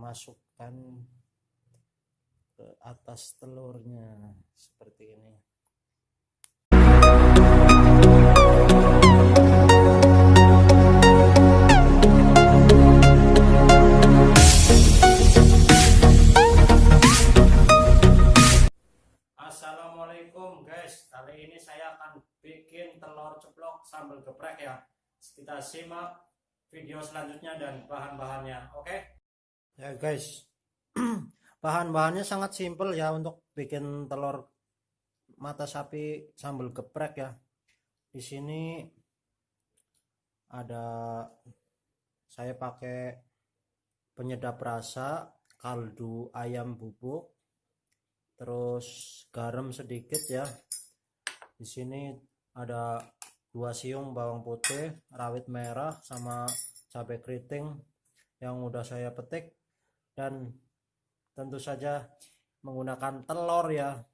masukkan ke atas telurnya. Seperti ini. Assalamualaikum guys. Kali ini saya akan bikin telur ceplok sambal geprek ya. Kita simak video selanjutnya dan bahan-bahannya oke ya guys. Bahan-bahannya sangat simpel ya untuk bikin telur mata sapi sambal geprek ya. Di sini ada saya pakai penyedap rasa kaldu ayam bubuk terus garam sedikit ya. Di sini ada dua siung bawang putih rawit merah sama cabai keriting yang udah saya petik dan tentu saja menggunakan telur ya.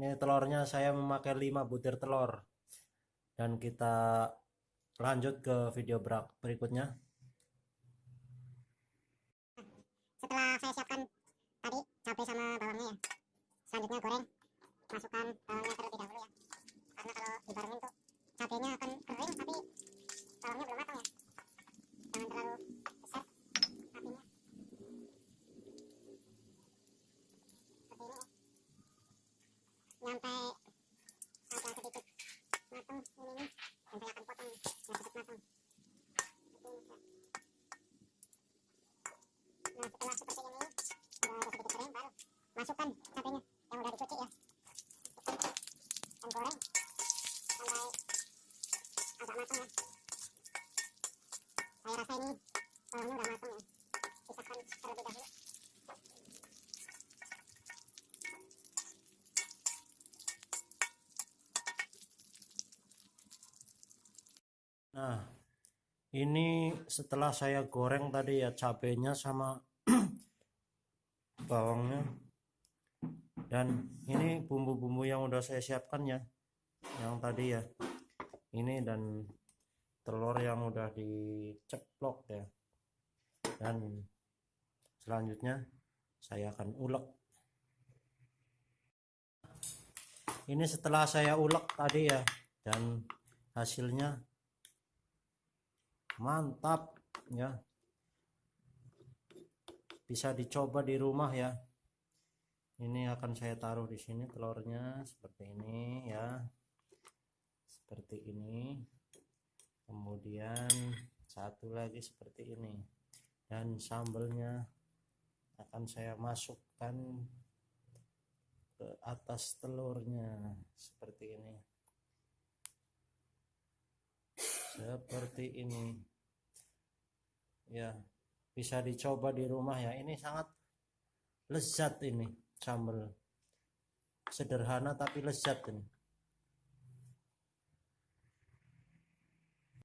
Ini telurnya saya memakai 5 butir telur. Dan kita lanjut ke video berikutnya. Setelah saya siapkan tadi cabai sama bawangnya ya selanjutnya goreng masukkan bawangnya terlebih dahulu ya. Karena kalau dibarengin tuh cabenya akan kering tapi bawangnya belum matang ya jangan terlalu besar apinya seperti ini ya nyampe agak sedikit matang ininya dan saya akan potong biar cepat matang seperti ini ya. nah setelah seperti ini udah agak sedikit kering baru masukkan cabenya yang udah dicuci ya. Dan goreng sampai agak matang ya. Saya rasa ini bawangnya udah matang ya. Pisahkan terlebih dahulu. Nah ini setelah saya goreng tadi ya cabenya sama bawangnya dan ini bumbu-bumbu yang udah saya siapkan ya. Yang tadi ya. Ini dan telur yang udah diceplok ya. Dan selanjutnya saya akan ulek. Ini setelah saya ulek tadi ya. Dan hasilnya mantap ya. Bisa dicoba di rumah ya ini akan saya taruh di sini telurnya seperti ini ya. Seperti ini. Kemudian satu lagi seperti ini. Dan sambelnya akan saya masukkan ke atas telurnya seperti ini. Seperti ini. Ya bisa dicoba di rumah ya. Ini sangat lezat ini sambal sederhana tapi lezat ini